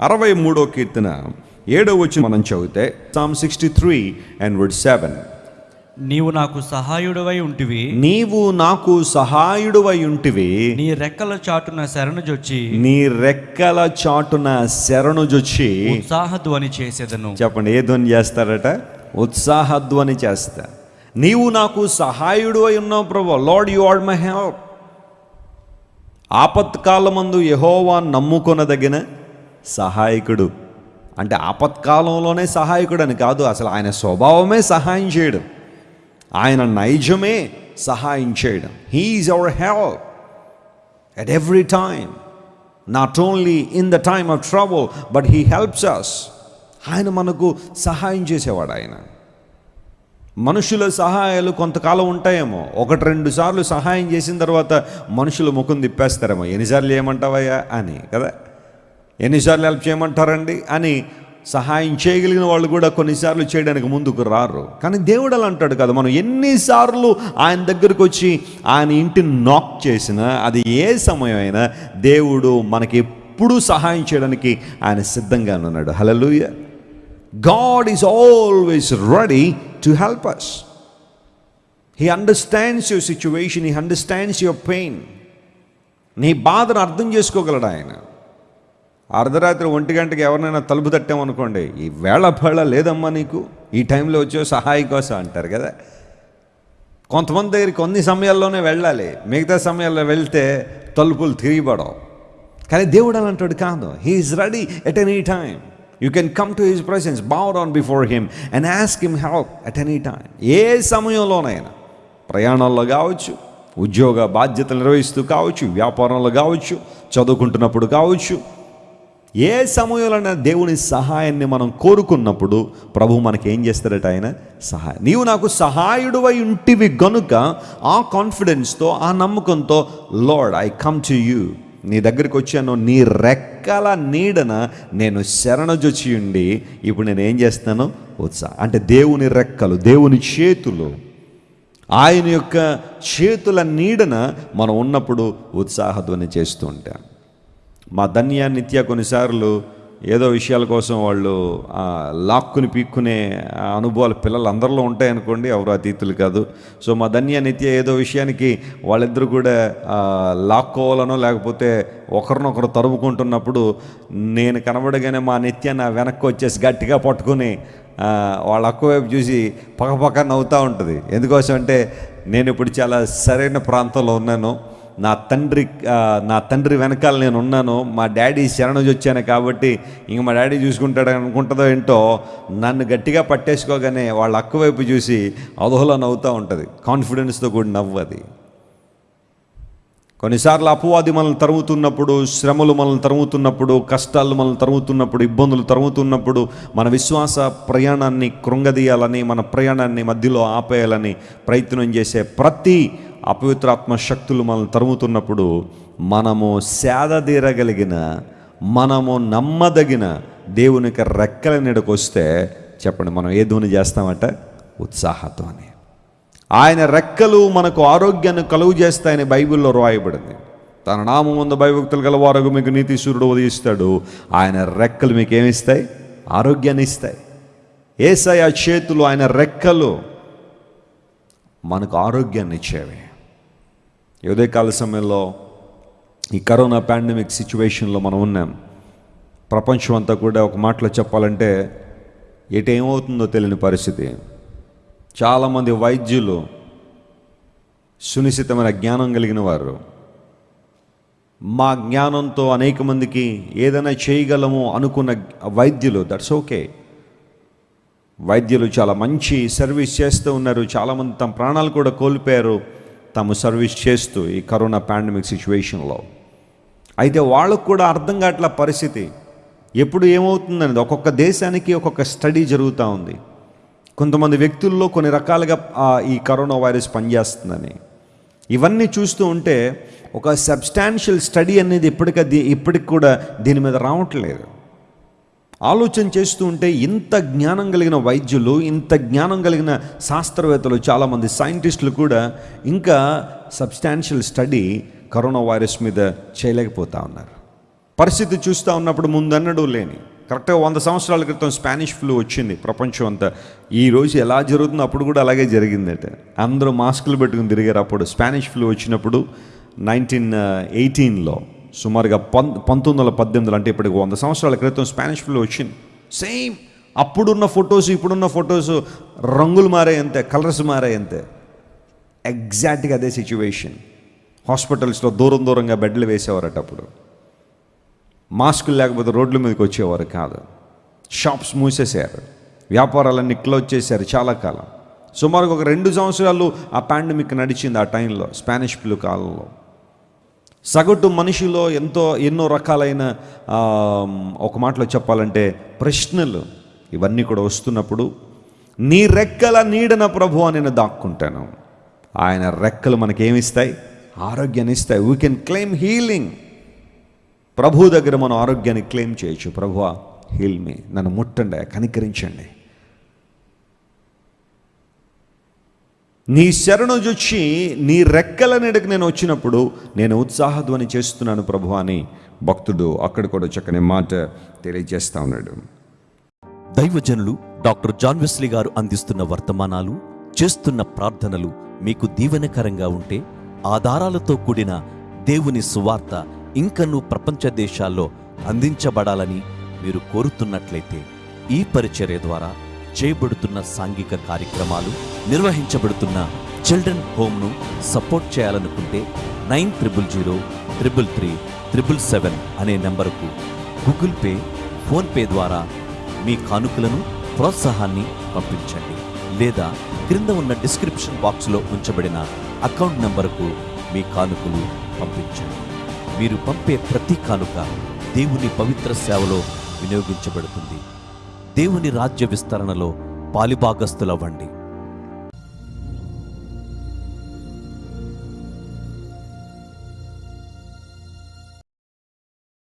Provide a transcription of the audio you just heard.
అరవై మూడో కీర్తన ఏడో వచ్చి మనం చదివితే psalm sixty three and word seven నీవు నాకు సహాయుడవై ఉంటివి. నీవు నాకు సహాయుడువై ఉంటివి. నీ రెక్కల చాటున శరణుజొచ్చి నీ రెక్కల చాటున శరణుజొచ్చి ఉత్సాహధ్వని చేసేదను. చెప్పండి ఏ ధ్వని చేస్తారట? ఉత్సాహధ్వని చేస్తా. నీవు నాకు సహాయుడు అయి ఉన్నావు ప్రభు. Lord you are my help ఆపత్కాలమందు యహోవా నమ్ముకొనదగిన సహాయకుడు. అంటే ఆపత్కాలంలోనే సహాయకుడు అని కాదు అసలు ఆయన స్వభావమే సహాయం చేయడం. ఆయన నైజమే సహాయం చేయడం. He is our help at every time not only in the time of trouble, but he helps us ఆయన మనకు సహాయం చేసేవాడు ఆయన. మనుషుల సహాయాలు కొంతకాలం ఉంటాయేమో. ఒకటి రెండు సార్లు సహాయం చేసిన తర్వాత మనుషులు ముఖం తిప్పేస్తారేమో. ఎన్నిసార్లు ఏమంటావయ్యా అని కదా? ఎన్నిసార్లు హెల్ప్ చేయమంటారండి అని సహాయం చేయగలిగిన వాళ్ళు కూడా కొన్నిసార్లు చేయడానికి ముందుకు రారు. కానీ దేవుడు అలా అంటాడు కదా మనం ఎన్నిసార్లు ఆయన దగ్గరకు వచ్చి ఆయన ఇంటిని నాక్ చేసినా అది ఏ సమయం అయినా దేవుడు మనకి ఎప్పుడూ సహాయం చేయడానికి ఆయన సిద్ధంగా ఉన్నాడు. Hallelujah God is always ready to help us he understands your situation he understands your pain నీ బాధను అర్థం చేసుకోగలడు ఆయన. అర్ధరాత్రి ఒంటి గంటకి ఎవరినైనా తలుపు తట్టామనుకోండి ఈ వేళ పళ్ళ లేదమ్మా నీకు? ఈ టైంలో వచ్చే సహాయ కోసం అంటారు కదా. కొంతమంది దగ్గరికి కొన్ని సమయాల్లోనే వెళ్ళాలి. మిగతా సమయాల్లో వెళ్తే తలుపులు తిరిగిపడవు. కానీ దేవుడు అని అంటాడు కాదు he is ready at any time you can come to his presence bow on before him and ask him help at any time ఏ సమయంలోనైనా ప్రయాణాల్లో కావచ్చు ఉద్యోగ బాధ్యతలు నిర్వహిస్తూ కావచ్చు వ్యాపారంలో కావచ్చు చదువుకుంటున్నప్పుడు కావచ్చు ఏ సమయంలోనైనా దేవుని సహాయాన్ని మనం కోరుకున్నప్పుడు ప్రభు మనకి ఏం చేస్తాడట ఆయన? సహాయం నీవు నాకు సహాయుడు అయి ఉంటివి గనుక ఆ కాన్ఫిడెన్స్తో ఆ నమ్మకంతో Lord I come to you నీ దగ్గరికి వచ్చాను నీ రెక్కల నీడన నేను శరణజొచ్చి ఉండి ఇప్పుడు నేను ఏం చేస్తాను? ఉత్సాహం అంటే దేవుని రెక్కలు దేవుని చేతులు ఆయన యొక్క చేతుల నీడన మనం ఉన్నప్పుడు ఉత్సాహధ్వని చేస్తూ ఉంటాం. మా ధన్య నిత్య కొన్నిసార్లు ఏదో విషయాల కోసం వాళ్ళు లాక్కుని పీక్కునే అనుభవాలు పిల్లలు అందరిలో ఉంటాయనుకోండి ఎవరు అతీతులు కాదు. సో మా ధన్య నిత్య ఏదో విషయానికి వాళ్ళిద్దరూ కూడా లాక్కోవాలనో లేకపోతే ఒకరినొకరు తరుముకుంటున్నప్పుడు నేను కనబడగానే మా నిత్య నా వెనక్కి వచ్చేసి గట్టిగా పట్టుకుని వాళ్ళ అక్క వైపు చూసి పక్కపక్క నవ్వుతూ ఉంటుంది. ఎందుకోసం అంటే నేను ఇప్పుడు చాలా సరైన ప్రాంతంలో ఉన్నాను. నా తండ్రి నా తండ్రి వెనకాల నేను ఉన్నాను మా డాడీ శరణొచ్చి వచ్చాను కాబట్టి ఇంక మా డాడీ చూసుకుంటాడు అనుకుంటుందో ఏంటో నన్ను గట్టిగా పట్టేసుకోగానే వాళ్ళ అక్క వైపు చూసి అదోలా నవ్వుతూ ఉంటుంది. కాన్ఫిడెన్స్తో కూడి నవ్వు అది. కొన్నిసార్లు అపవాది మనల్ని తరుగుతున్నప్పుడు శ్రమలు మనల్ని తరుగుతున్నప్పుడు కష్టాలు మనల్ని తరుగుతున్నప్పుడు ఇబ్బందులు తరుగుతున్నప్పుడు మన విశ్వాస ప్రయాణాన్ని కృంగదీయాలని మన ప్రయాణాన్ని మధ్యలో ఆపేయాలని ప్రయత్నం చేసే ప్రతి అపవిత్రాత్మ శక్తులు మనల్ని తరుముతున్నప్పుడు మనము సేదదీరగలిగిన మనము నమ్మదగిన దేవునికి రెక్కల నీడకు వస్తే చెప్పండి మనం ఏ ధ్వని చేస్తామట? ఉత్సాహధ్వని. ఆయన రెక్కలు మనకు ఆరోగ్యాన్ని కలుగు చేస్తాయని బైబిల్లో రాయబడింది. తన నామం ముందు భయభక్తులు గలవారు మీకు నీతి సూర్యుడు ఉదయిస్తాడు. ఆయన రెక్కలు మీకు ఏమిస్తాయి ఆరోగ్యాన్ని ఇస్తాయి. ఏసయ చేతులు ఆయన రెక్కలు మనకు ఆరోగ్యాన్ని ఇచ్చేవి. ఉదయకాల సమయంలో ఈ కరోనా పాండమిక్ సిచ్యువేషన్లో మనం ఉన్నాం. ప్రపంచం అంతా కూడా ఒక మాటలో చెప్పాలంటే ఎటు ఏమవుతుందో తెలియని పరిస్థితి. చాలామంది వైద్యులు సునిశ్చితమైన జ్ఞానం కలిగిన వారు. మా జ్ఞానంతో అనేక మందికి ఏదైనా చేయగలము అనుకున్న వైద్యులు దట్స్ ఓకే వైద్యులు చాలా మంచి సర్వీస్ చేస్తూ ఉన్నారు. చాలామంది తమ ప్రాణాలు కూడా కోల్పోయారు. తాము సర్వీస్ చేస్తూ ఈ కరోనా పాండమిక్ సిచ్యువేషన్లో. అయితే వాళ్ళకు కూడా అర్థం కావట్ల పరిస్థితి. ఎప్పుడు ఏమవుతుందనేది ఒక్కొక్క దేశానికి ఒక్కొక్క స్టడీ జరుగుతూ ఉంది. కొంతమంది వ్యక్తుల్లో కొన్ని రకాలుగా ఈ కరోనా వైరస్ పనిచేస్తుందని. ఇవన్నీ చూస్తూ ఉంటే ఒక సబ్స్టాన్షియల్ స్టడీ అనేది ఇప్పటికీ ఇప్పటికి కూడా దీని మీద రావట్లేదు. ఆలోచన చేస్తూ ఉంటే ఇంత జ్ఞానం కలిగిన వైద్యులు ఇంత జ్ఞానం కలిగిన శాస్త్రవేత్తలు చాలామంది సైంటిస్టులు కూడా ఇంకా సబ్స్టాన్షియల్ స్టడీ కరోనా వైరస్ మీద చేయలేకపోతా ఉన్నారు. పరిస్థితి చూస్తూ ఉన్నప్పుడు ముందన్నడు లేని. కరెక్ట్గా వంద సంవత్సరాల క్రితం స్పానిష్ ఫ్లూ వచ్చింది ప్రపంచం అంతా. ఈరోజు ఎలా జరుగుతుందో అప్పుడు కూడా అలాగే జరిగిందట. అందరూ మాస్కులు పెట్టుకుని తిరిగారు అప్పుడు స్పానిష్ ఫ్లూ వచ్చినప్పుడు నైన్టీన్ ఎయిటీన్లో. సుమారుగా పం పంతొమ్మిది వందల పద్దెనిమిదిలో అంటే ఇప్పటికి వంద సంవత్సరాల క్రితం స్పానిష్ ఫ్లూ వచ్చింది. సేమ్ అప్పుడున్న ఫొటోస్ ఇప్పుడున్న ఫొటోస్ రంగులు మారాయంతే కలర్స్ మారాయంతే. ఎగ్జాక్ట్గా అదే సిచ్యువేషన్. హాస్పిటల్స్లో దూరం దూరంగా బెడ్లు వేసేవారట అప్పుడు. మాస్కులు లేకపోతే రోడ్ల మీదకి వచ్చేవారు కాదు. షాప్స్ మూసేశారు. వ్యాపారాలన్నీ క్లోజ్ చేశారు చాలా కాలం. సుమారుగా ఒక రెండు సంవత్సరాలు ఆ పాండమిక్ నడిచింది ఆ టైంలో స్పానిష్ ఫ్లూ కాలంలో. సగటు మనిషిలో ఎంతో ఎన్నో రకాలైన ఒక మాటలో చెప్పాలంటే ప్రశ్నలు ఇవన్నీ కూడా వస్తున్నప్పుడు నీ రెక్కల నీడన ప్రభు అని నేను దాక్కుంటాను. ఆయన రెక్కలు మనకేమిస్తాయి? ఆరోగ్యాన్ని ఇస్తాయి వీ కెన్ క్లెయిమ్ హీలింగ్ ప్రభు దగ్గర మనం ఆరోగ్యాన్ని క్లెయిమ్ చేయొచ్చు. ప్రభువా హీల్ మీ నన్ను ముట్టండి కనికరించండి. నీ శరణు జొచ్చి నీ రెక్కల నీడకు నేను వచ్చినప్పుడు నేను ఉత్సాహధ్వని చేస్తున్నాను ప్రభు అని భక్తుడు అక్కడ కూడా చక్కని మాట తెలియజేస్తా ఉన్నాడు. దైవజనులు డాక్టర్ జాన్ వెస్లీ గారు అందిస్తున్న వర్తమానాలు చేస్తున్న ప్రార్థనలు మీకు దీవెనకరంగా ఉంటే ఆధారాలతో కూడిన దేవుని సువార్త ఇంకనూ ప్రపంచ దేశాల్లో అందించబడాలని మీరు కోరుతున్నట్లయితే ఈ పరిచర్య ద్వారా చేయబడుతున్న సాంఘిక కార్యక్రమాలు నిర్వహించబడుతున్న చిల్డ్రన్ హోమ్ను సపోర్ట్ చేయాలనుకుంటే nine triple zero triple three triple seven అనే నెంబరుకు గూగుల్ పే ఫోన్పే ద్వారా మీ కానుకలను ప్రోత్సాహాన్ని పంపించండి లేదా క్రింద ఉన్న డిస్క్రిప్షన్ బాక్స్లో ఉంచబడిన అకౌంట్ నంబరుకు మీ కానుకలు పంపించండి. మీరు పంపే ప్రతి కానుక దేవుని పవిత్ర సేవలో వినియోగించబడుతుంది. దేవుని రాజ్య విస్తరణలో పాలిభాగస్తులవ్వండి